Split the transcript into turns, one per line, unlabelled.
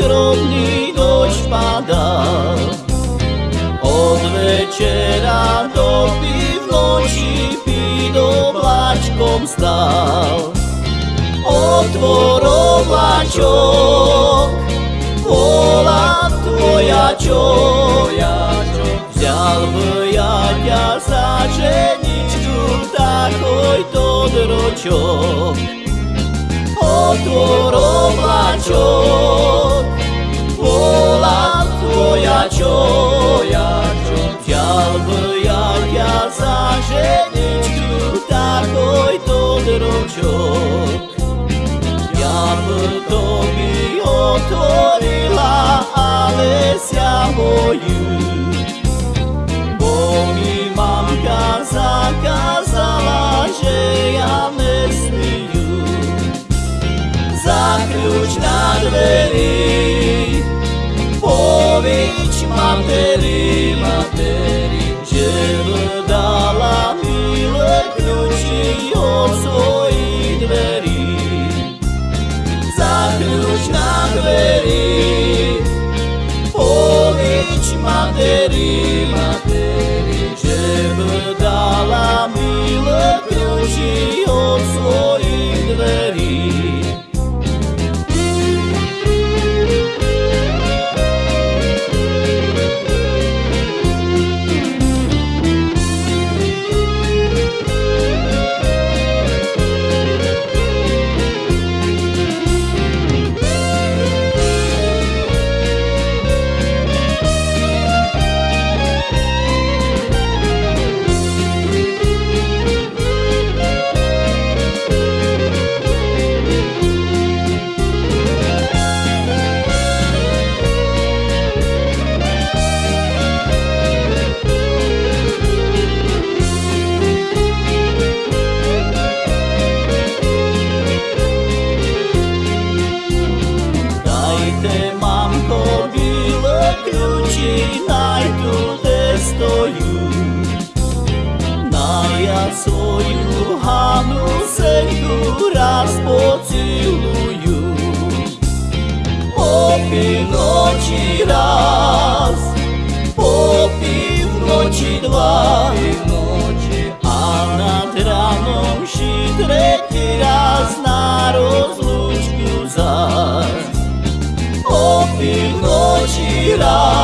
ой дробний дощ падав, От вечора до півночі під облачком став, Отвор облачок, вола твоячок, взял бы я тебя за женичку, такой то дрочок. Отвор облачок, svoju. Bo mi mamka zakázala, že ja nesmiju. Zakľúč na dveri, najdu, kde stoju. Na ja svoju Hanu senku raz pociluju. Popi noći raz, popi noći dva, noći, a nad ranom ši treći raz na rozlučku zaz. Popi noći raz,